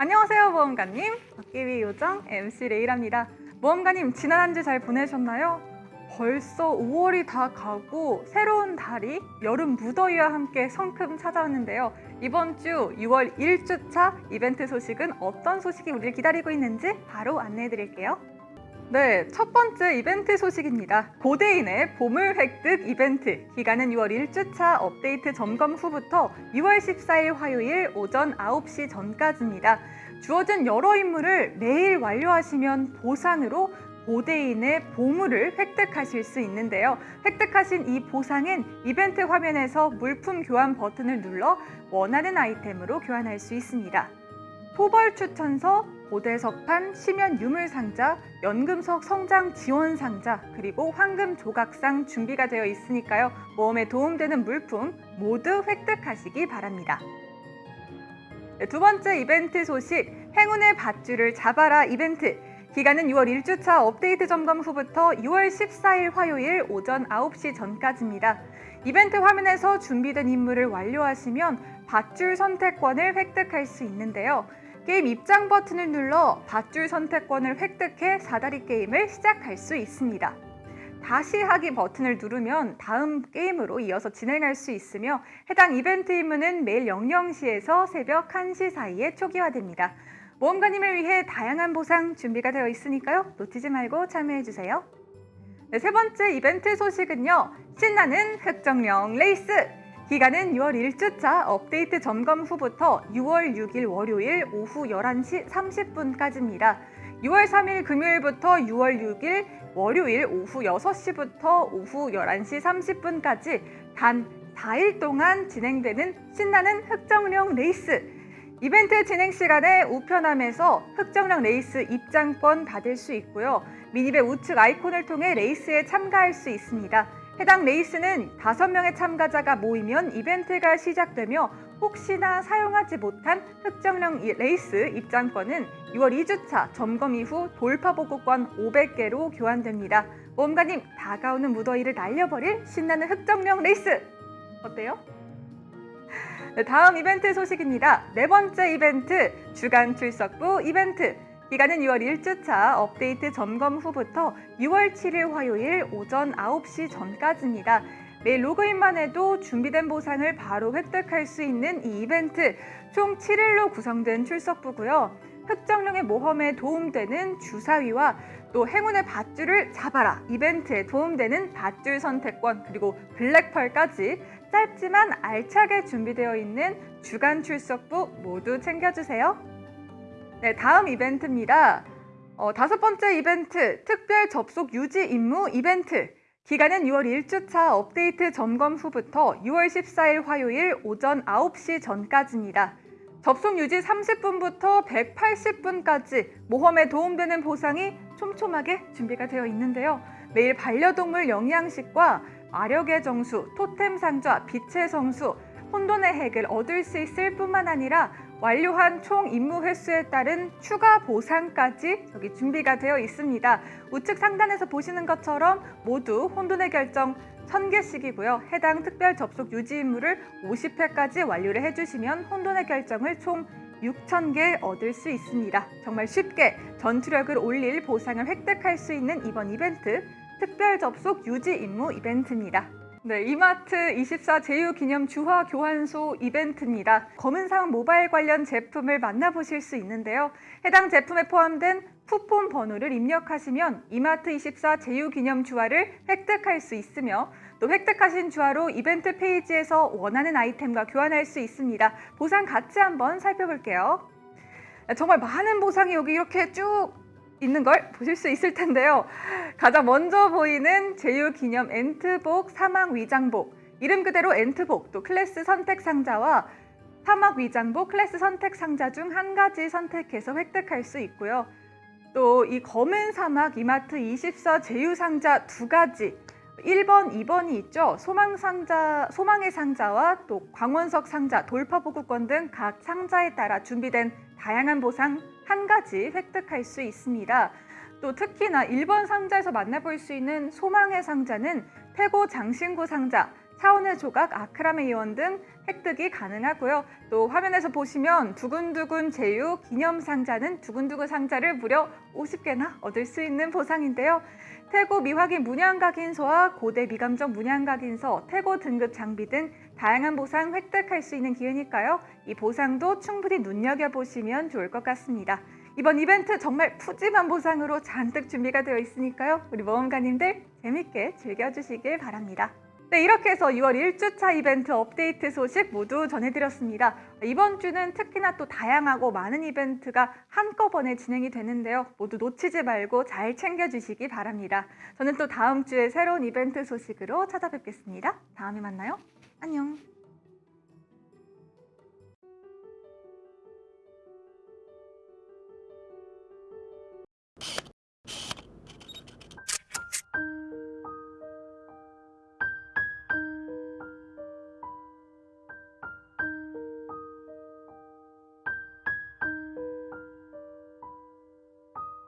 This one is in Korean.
안녕하세요 모험가님. 박기위 요정 MC 레이랍니다. 모험가님 지난 한 주 잘 보내셨나요? 벌써 5월이 다 가고 새로운 달이 여름 무더위와 함께 성큼 찾아왔는데요. 이번 주 6월 1주차 이벤트 소식은 어떤 소식이 우리를 기다리고 있는지 바로 안내해 드릴게요 네, 첫 번째 이벤트 소식입니다. 고대인의 보물 획득 이벤트. 기간은 6월 1주차 업데이트 점검 후부터 6월 14일 화요일 오전 9시 전까지입니다. 주어진 여러 임무를 매일 완료하시면 보상으로 고대인의 보물을 획득하실 수 있는데요. 획득하신 이 보상은 이벤트 화면에서 물품 교환 버튼을 눌러 원하는 아이템으로 교환할 수 있습니다. 토벌 추천서, 고대석판, 심연 유물 상자, 연금석 성장 지원 상자, 그리고 황금 조각상 준비가 되어 있으니까요. 모험에 도움되는 물품 모두 획득하시기 바랍니다. 네, 두 번째 이벤트 소식, 행운의 밧줄을 잡아라 이벤트. 기간은 6월 1주차 업데이트 점검 후부터 6월 14일 화요일 오전 9시 전까지입니다. 이벤트 화면에서 준비된 임무를 완료하시면 밧줄 선택권을 획득할 수 있는데요. 게임 입장 버튼을 눌러 밧줄 선택권을 획득해 사다리 게임을 시작할 수 있습니다. 다시 하기 버튼을 누르면 다음 게임으로 이어서 진행할 수 있으며 해당 이벤트 임무는 매일 00시에서 새벽 1시 사이에 초기화됩니다. 모험가님을 위해 다양한 보상 준비가 되어 있으니까요. 놓치지 말고 참여해주세요. 네, 세 번째 이벤트 소식은요. 신나는 흑정령 레이스! 기간은 6월 1주차 업데이트 점검 후부터 6월 6일 월요일 오후 11시 30분까지입니다. 6월 3일 금요일부터 6월 6일 월요일 오후 6시부터 오후 11시 30분까지 단 4일 동안 진행되는 신나는 흑정령 레이스 이벤트 진행 시간에 우편함에서 흑정령 레이스 입장권 받을 수 있고요. minimap 우측 아이콘을 통해 레이스에 참가할 수 있습니다. 해당 레이스는 5명의 참가자가 모이면 이벤트가 시작되며 혹시나 사용하지 못한 흑정령 레이스 입장권은 6월 2주차 점검 이후 돌파복구권 500개로 교환됩니다. 모험가님, 다가오는 무더위를 날려버릴 신나는 흑정령 레이스! 어때요? 네, 다음 이벤트 소식입니다. 네 번째 이벤트, 주간 출석부 이벤트. 기간은 6월 1주차 업데이트 점검 후부터 6월 7일 화요일 오전 9시 전까지입니다. 매일 로그인만 해도 준비된 보상을 바로 획득할 수 있는 이 이벤트 총 7일로 구성된 출석부고요. 흑정령의 모험에 도움되는 주사위와 또 행운의 밧줄을 잡아라 이벤트에 도움되는 밧줄 선택권 그리고 블랙펄까지 짧지만 알차게 준비되어 있는 주간 출석부 모두 챙겨주세요. 네, 다음 이벤트입니다. 어, 다섯 번째 이벤트, 특별 접속 유지 임무 이벤트. 기간은 6월 1주차 업데이트 점검 후부터 6월 14일 화요일 오전 9시 전까지입니다. 접속 유지 30분부터 180분까지 모험에 도움되는 보상이 촘촘하게 준비가 되어 있는데요. 매일 반려동물 영양식과 마력의 정수, 토템 상자, 빛의 성수, 혼돈의 핵을 얻을 수 있을 뿐만 아니라 완료한 총 임무 횟수에 따른 추가 보상까지 여기 준비가 되어 있습니다. 우측 상단에서 보시는 것처럼 모두 혼돈의 결정 1000개씩이고요. 해당 특별 접속 유지 임무를 50회까지 완료를 해주시면 혼돈의 결정을 총 6,000개 얻을 수 있습니다. 정말 쉽게 전투력을 올릴 보상을 획득할 수 있는 이번 이벤트 특별 접속 유지 임무 이벤트입니다. 네, 이마트 24 제휴 기념 주화 교환소 이벤트입니다. 검은상 모바일 관련 제품을 만나보실 수 있는데요. 해당 제품에 포함된 쿠폰 번호를 입력하시면 이마트 24 제휴 기념 주화를 획득할 수 있으며 또 획득하신 주화로 이벤트 페이지에서 원하는 아이템과 교환할 수 있습니다. 보상 같이 한번 살펴볼게요. 정말 많은 보상이 여기 이렇게 쭉 있는 걸 보실 수 있을 텐데요. 가장 먼저 보이는 제휴기념 엔트복 사막 위장복 이름 그대로 엔트복 또 클래스 선택 상자와 사막 위장복 클래스 선택 상자 중 한 가지 선택해서 획득할 수 있고요. 또 이 검은 사막 이마트 24 제휴 상자 두 가지 1번, 2번이 있죠. 소망 상자, 소망의 상자와 또 광원석 상자, 돌파 보급권 등 각 상자에 따라 준비된 다양한 보상 한 가지 획득할 수 있습니다. 또 특히나 1번 상자에서 만나볼 수 있는 소망의 상자는 태고 장신구 상자, 차원의 조각, 아크라메 이원 등 획득이 가능하고요. 또 화면에서 보시면 두근두근 제휴 기념 상자는 두근두근 상자를 무려 50개나 얻을 수 있는 보상인데요. 태고 미확인 문양각인서와 고대 미감정 문양각인서, 태고 등급 장비 등 다양한 보상 획득할 수 있는 기회니까요. 이 보상도 충분히 눈여겨보시면 좋을 것 같습니다. 이번 이벤트 정말 푸짐한 보상으로 잔뜩 준비가 되어 있으니까요. 우리 모험가님들 재밌게 즐겨주시길 바랍니다. 네, 이렇게 해서 6월 1주차 이벤트 업데이트 소식 모두 전해드렸습니다. 이번 주는 특히나 또 다양하고 많은 이벤트가 한꺼번에 진행이 되는데요. 모두 놓치지 말고 잘 챙겨주시기 바랍니다. 저는 또 다음 주에 새로운 이벤트 소식으로 찾아뵙겠습니다. 다음에 만나요. 안녕.